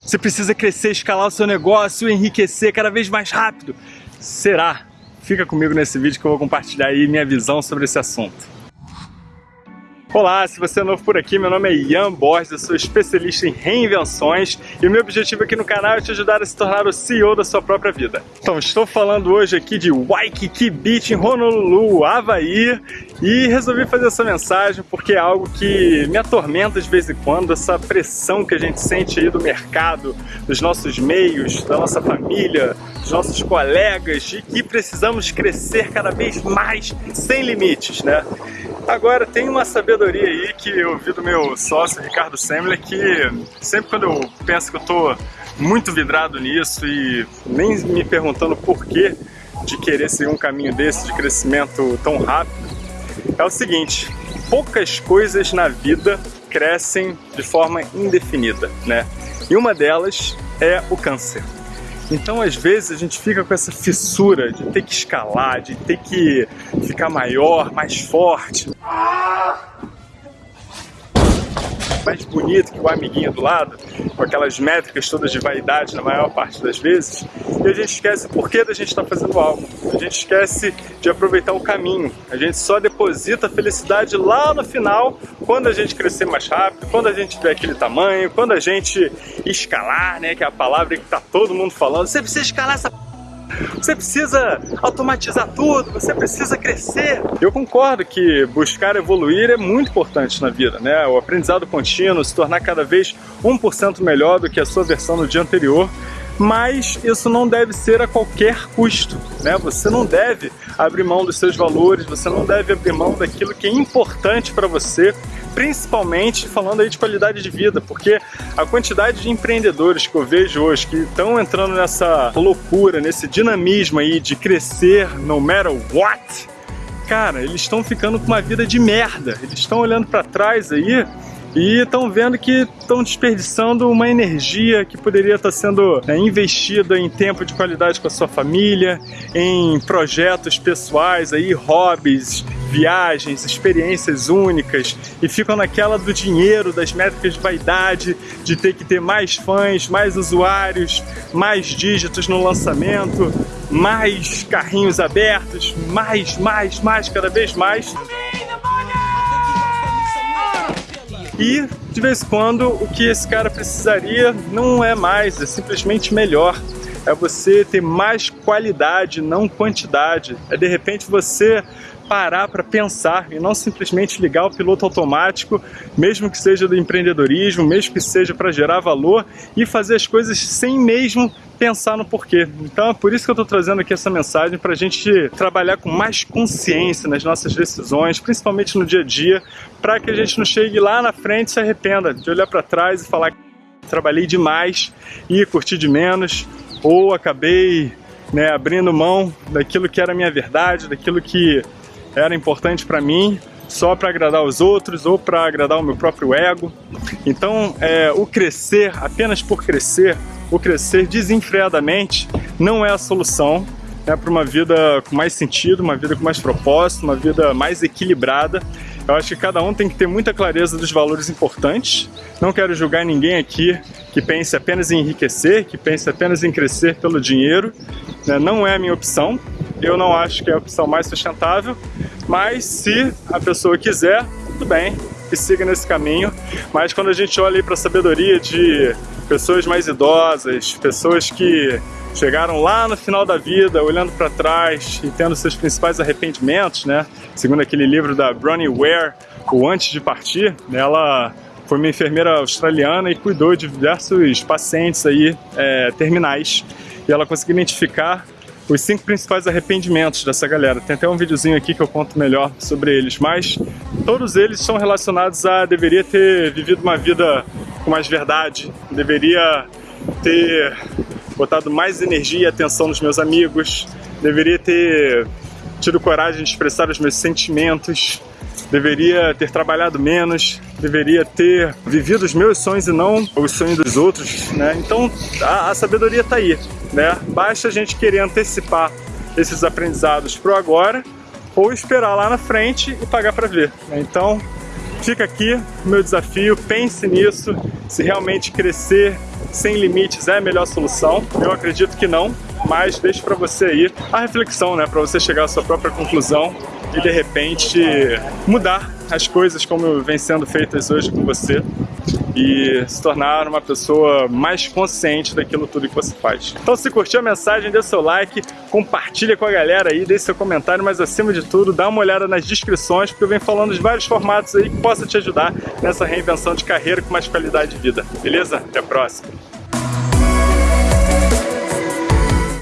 Você precisa crescer, escalar o seu negócio, enriquecer cada vez mais rápido. Será? Fica comigo nesse vídeo que eu vou compartilhar aí minha visão sobre esse assunto. Olá, se você é novo por aqui, meu nome é Ian Borges, eu sou especialista em reinvenções e o meu objetivo aqui no canal é te ajudar a se tornar o CEO da sua própria vida. Então, estou falando hoje aqui de Waikiki Beach em Honolulu, Havaí e resolvi fazer essa mensagem porque é algo que me atormenta de vez em quando, essa pressão que a gente sente aí do mercado, dos nossos meios, da nossa família, dos nossos colegas, de que precisamos crescer cada vez mais sem limites, né? Agora, tem uma sabedoria aí que eu vi do meu sócio, Ricardo Semler, que sempre quando eu penso que eu tô muito vidrado nisso e nem me perguntando por que de querer seguir um caminho desse de crescimento tão rápido, é o seguinte, poucas coisas na vida crescem de forma indefinida, né? E uma delas é o câncer. Então, às vezes, a gente fica com essa fissura de ter que escalar, de ter que ficar maior, mais forte. Mais bonito que o amiguinho do lado, com aquelas métricas todas de vaidade na maior parte das vezes, e a gente esquece o porquê da gente estar tá fazendo algo. A gente esquece de aproveitar o caminho. A gente só deposita a felicidade lá no final, quando a gente crescer mais rápido, quando a gente tiver aquele tamanho, quando a gente escalar, né, que é a palavra que tá todo mundo falando. Você precisa escalar essa você precisa automatizar tudo, você precisa crescer. Eu concordo que buscar evoluir é muito importante na vida, né? O aprendizado contínuo, se tornar cada vez 1% melhor do que a sua versão no dia anterior, mas isso não deve ser a qualquer custo, né? Você não deve abrir mão dos seus valores, você não deve abrir mão daquilo que é importante para você, principalmente falando aí de qualidade de vida, porque a quantidade de empreendedores que eu vejo hoje que estão entrando nessa loucura, nesse dinamismo aí de crescer no matter what, cara, eles estão ficando com uma vida de merda. Eles estão olhando para trás aí e estão vendo que estão desperdiçando uma energia que poderia estar sendo né, investida em tempo de qualidade com a sua família, em projetos pessoais, aí, hobbies, viagens, experiências únicas e ficam naquela do dinheiro, das métricas de vaidade, de ter que ter mais fãs, mais usuários, mais dígitos no lançamento, mais carrinhos abertos, mais, mais, mais, cada vez mais. E de vez em quando o que esse cara precisaria não é mais, é simplesmente melhor. É você ter mais qualidade, não quantidade. É de repente você parar para pensar e não simplesmente ligar o piloto automático, mesmo que seja do empreendedorismo, mesmo que seja para gerar valor e fazer as coisas sem mesmo pensar no porquê. Então é por isso que eu estou trazendo aqui essa mensagem para a gente trabalhar com mais consciência nas nossas decisões, principalmente no dia a dia, para que a gente não chegue lá na frente e se arrependa de olhar para trás e falar trabalhei demais e curti de menos, ou acabei né, abrindo mão daquilo que era minha verdade, daquilo que era importante para mim, só para agradar os outros ou para agradar o meu próprio ego. Então, é, o crescer apenas por crescer o crescer desenfreadamente não é a solução né, para uma vida com mais sentido, uma vida com mais propósito, uma vida mais equilibrada. Eu acho que cada um tem que ter muita clareza dos valores importantes. Não quero julgar ninguém aqui que pense apenas em enriquecer, que pense apenas em crescer pelo dinheiro. Né? Não é a minha opção. Eu não acho que é a opção mais sustentável. Mas se a pessoa quiser, tudo bem, que siga nesse caminho. Mas quando a gente olha para a sabedoria de pessoas mais idosas, pessoas que chegaram lá no final da vida, olhando para trás e tendo seus principais arrependimentos, né? Segundo aquele livro da Bronnie Ware, O Antes de Partir, ela foi uma enfermeira australiana e cuidou de diversos pacientes aí é, terminais. E ela conseguiu identificar os cinco principais arrependimentos dessa galera. Tem até um videozinho aqui que eu conto melhor sobre eles, mas todos eles são relacionados a deveria ter vivido uma vida com mais verdade, deveria ter botado mais energia e atenção nos meus amigos, deveria ter tido coragem de expressar os meus sentimentos, deveria ter trabalhado menos, deveria ter vivido os meus sonhos e não os sonhos dos outros, né? Então a, a sabedoria está aí, né? Basta a gente querer antecipar esses aprendizados pro agora ou esperar lá na frente e pagar para ver. Né? Então Fica aqui meu desafio, pense nisso, se realmente crescer sem limites é a melhor solução? Eu acredito que não, mas deixo para você aí a reflexão, né, para você chegar à sua própria conclusão e de repente mudar as coisas como vem sendo feitas hoje com você e se tornar uma pessoa mais consciente daquilo tudo que você faz. Então se curtiu a mensagem, dê seu like, compartilha com a galera aí, deixe seu comentário, mas acima de tudo, dá uma olhada nas descrições, porque eu venho falando de vários formatos aí que possa te ajudar nessa reinvenção de carreira com mais qualidade de vida. Beleza? Até a próxima!